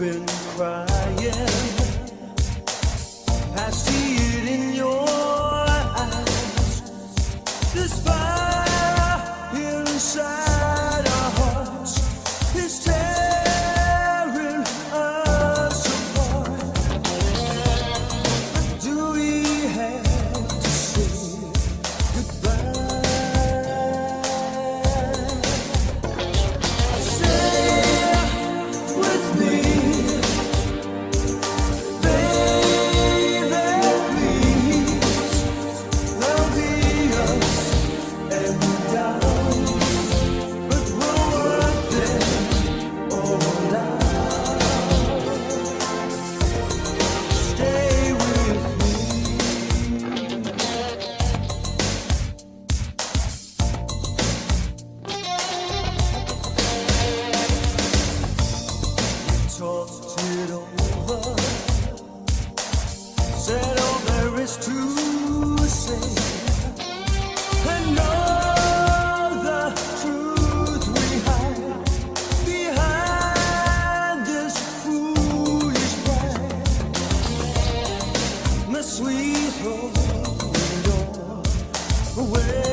been crying. much to say. And all the truth we hide behind this foolish pride. All?